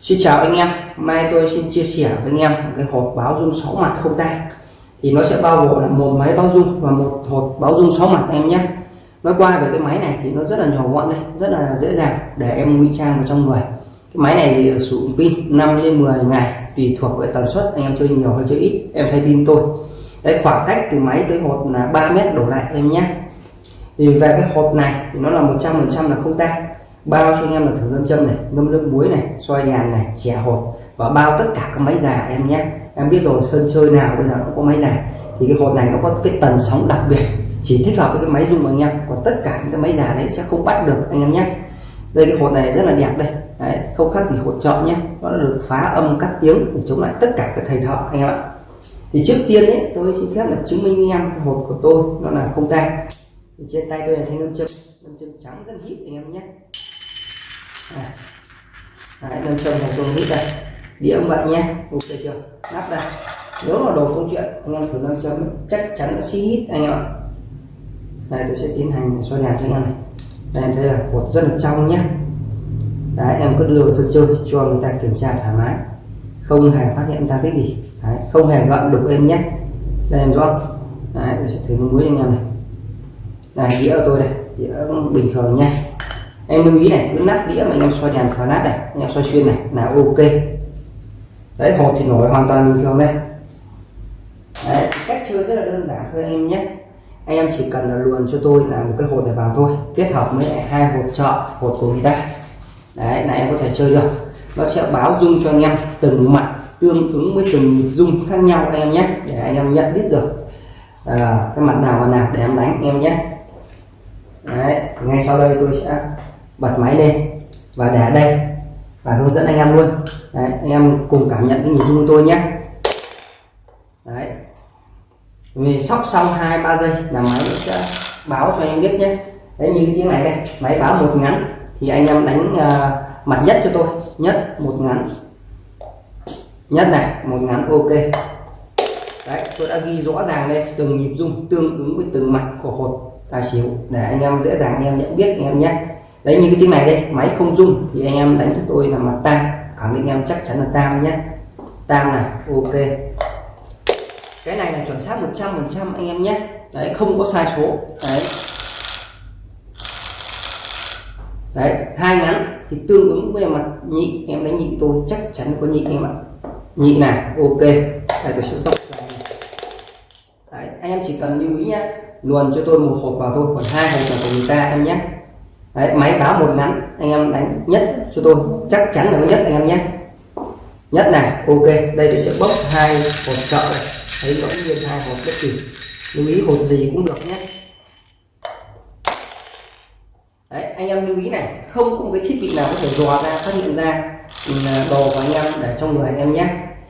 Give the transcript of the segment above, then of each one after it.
Xin chào anh em, mai tôi xin chia sẻ với anh em một cái hộp báo dung 6 mặt không tay thì nó sẽ bao gồm là một máy báo dung và một hộp báo dung 6 mặt em nhé. Nói qua về cái máy này thì nó rất là nhỏ gọn đây rất là dễ dàng để em ngụy trang vào trong người. Cái máy này thì sử dụng pin 5 đến 10 ngày tùy thuộc về tần suất anh em chơi nhiều hay chơi ít. Em thay pin tôi. Đấy khoảng cách từ máy tới hộp là 3 mét đổ lại em nhé. Thì về cái hộp này thì nó là 100% là không tay bao cho anh em là thử lâm châm này ngâm nước muối này xoay nhàn này chè hột và bao tất cả các máy già em nhé. Em biết rồi sân chơi nào bây giờ cũng có máy già thì cái hột này nó có cái tần sóng đặc biệt chỉ thích hợp với cái máy dùng anh em. Còn tất cả những cái máy già đấy sẽ không bắt được anh em nhé. Đây cái hột này rất là đẹp đây. Đấy, không khác gì hột chọn nhé. Nó được phá âm cắt tiếng để chống lại tất cả các thầy thợ anh em ạ. Thì trước tiên ấy tôi xin phép là chứng minh với anh em cái hột của tôi nó là không tay thì trên tay tôi là thanh lâm châm lâm châm trắng rất hít anh em nhé. Đấy, nâng châm thành công hít đây. Đĩa ông bạn nhé ok chưa? Nắp đây nếu mà đồ công chuyện anh em thử nâng châm chắc chắn nó xí hít anh em ạ. Đây tôi sẽ tiến hành soi đèn cho anh em này. Đây em thấy là bột rất là trong nhé đấy em cứ đưa vào sân chơi cho người ta kiểm tra thoải mái. Không hề phát hiện ra cái gì. Đấy, không hề gợn đục em nhé đây em rõ không đấy tôi sẽ thử muối cho anh em này. Này đĩa của tôi đây. Đĩa bình thường nha em lưu ý này cứ nắp đĩa mà anh em xoay đèn phá nát này anh em xoay xuyên này là ok. Đấy hột thì nổi hoàn toàn bình thường đây. Đấy, cách chơi rất là đơn giản thôi anh em nhé. Anh em chỉ cần là luồn cho tôi là một cái hột này vào thôi kết hợp với hai hột trợ hột của người ta. Đấy là em có thể chơi được. Nó sẽ báo dung cho anh em từng mặt tương ứng với từng dung khác nhau anh em nhé để anh em nhận biết được à, cái mặt nào và nào để em đánh anh em nhé. Đấy ngay sau đây tôi sẽ bật máy lên và để đây và hướng dẫn anh em luôn. Đấy, anh em cùng cảm nhận cái nhịp rung tôi nhé. Đấy. Vì sóc xong hai ba giây là máy sẽ báo cho em biết nhé. Đấy như cái tiếng này đây máy báo một ngắn thì anh em đánh uh, mặt nhất cho tôi. Nhất một ngắn. Nhất này một ngắn ok. Đấy tôi đã ghi rõ ràng đây từng nhịp rung tương ứng với từng mặt của hột tài xỉu để anh em dễ dàng anh em nhận biết anh em nhé đấy, như cái tiếng này đây, máy không rung thì anh em đánh cho tôi là mặt tam khẳng định em chắc chắn là tam nhé. Tam này, ok. Cái này là chuẩn xác 100 phần trăm anh em nhé. Đấy, không có sai số. Đấy. Đấy, hai ngắn thì tương ứng với mặt nhị, em đánh nhị tôi, chắc chắn có nhị em ạ nhị này, ok. Đây, tôi sẽ dốc đấy, anh em chỉ cần lưu ý nhé. Luồn cho tôi một hộp vào thôi, còn hai hộp là của người ta, em nhé. Đấy, máy báo một ngắn anh em đánh nhất cho tôi. Chắc chắn là có nhất anh em nhé. Nhất này ok. Đây tôi sẽ bốc hai hộp trợ này. Thấy rõ nguyên hai hộp bất kỳ. Lưu ý hộp gì cũng được nhé. Đấy, anh em lưu ý này. Không có một cái thiết bị nào có thể dò ra phát hiện ra ừ, đồ của anh em để trong người anh em nhé.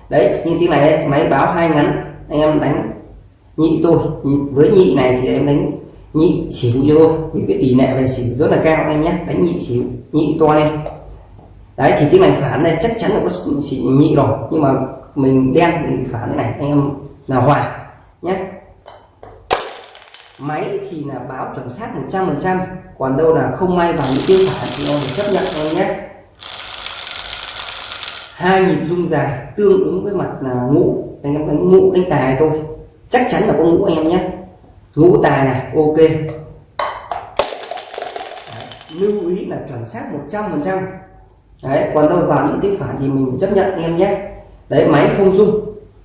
Đấy như tiếng này đây máy báo hai ngắn. Anh em đánh nhị tôi. Với nhị này thì em đánh nhị xỉu cho những vì cái tỷ lệ về xỉu rất là cao em nhé. Đánh nhị xỉu nhị to lên. Đấy, thì tiếng này phản này chắc chắn là có xỉu nhị rồi. Nhưng mà mình đen mình phản thế này, anh em là hòa nhé. Máy thì là báo chuẩn xác 100 phần trăm, còn đâu là không may vào những tiêu phản thì em phải chấp nhận em nhé. Hai nhịp rung dài tương ứng với mặt là ngũ. Anh em đánh ngũ, đánh tài thôi. Chắc chắn là có ngũ anh em nhé ngũ tài này ok. Đấy, lưu ý là chuẩn xác 100 phần trăm. Đấy còn đâu vào những tiếng phản thì mình chấp nhận anh em nhé. Đấy máy không rung.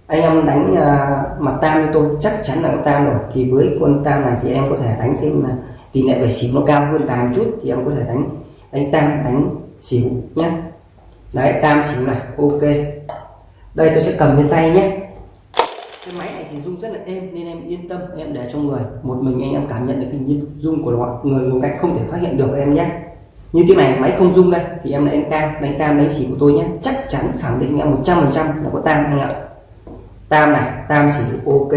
Anh em đánh à, mặt tam như tôi chắc chắn là tam rồi. Thì với quân tam này thì em có thể đánh thêm là tỷ lệ về xỉu nó cao hơn tam chút thì em có thể đánh. Đánh tam đánh xỉu nhé đấy tam xỉu này ok. Đây tôi sẽ cầm trên tay nhé cái máy này thì rung rất là êm, nên em yên tâm, em để trong người. Một mình anh em cảm nhận được cái nhịp rung của nó người ngồi cạnh không thể phát hiện được em nhé. Như thế này, máy không rung đây, thì em đánh tam đánh tam đánh xỉu của tôi nhé. Chắc chắn khẳng định em 100 phần trăm là có tam anh ạ. Tam này, tam xỉu ok.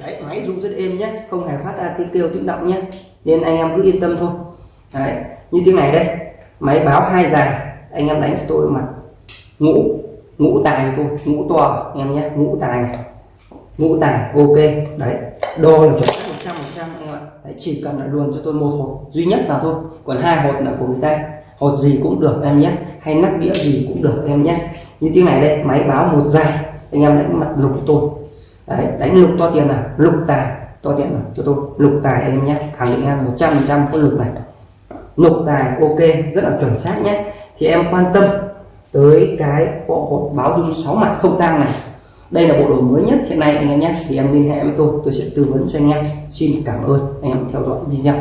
Đấy, máy rung rất êm nhé, không hề phát ra tiếng kêu tiếng động nhé. Nên anh em cứ yên tâm thôi. Đấy, như tiếng này đây, máy báo hai dài. Anh em đánh cho tôi mặt ngũ ngũ tài tôi ngũ to à, em nhé ngũ tài này. Ngũ tài ok đấy đo là chuẩn xác một trăm một trăm ạ. Đấy, chỉ cần là luôn cho tôi một hột duy nhất vào thôi còn hai hột là của người ta. Hột gì cũng được em nhé hay nắp đĩa gì cũng được em nhé. Như tiếng này đây máy báo một dài anh em đánh mặt lục cho tôi. Đấy, đánh lục to tiền nào? Lục tài to tiền nào? Cho tôi lục tài em nhé khẳng định em 100 trăm có lục này. Lục tài ok rất là chuẩn xác nhé. Thì em quan tâm tới cái bộ hột báo dung sáu mặt không tang này. Đây là bộ đồ mới nhất hiện nay, anh em nhé. Thì em liên hệ với tôi tôi sẽ tư vấn cho anh em. Xin cảm ơn anh em theo dõi video.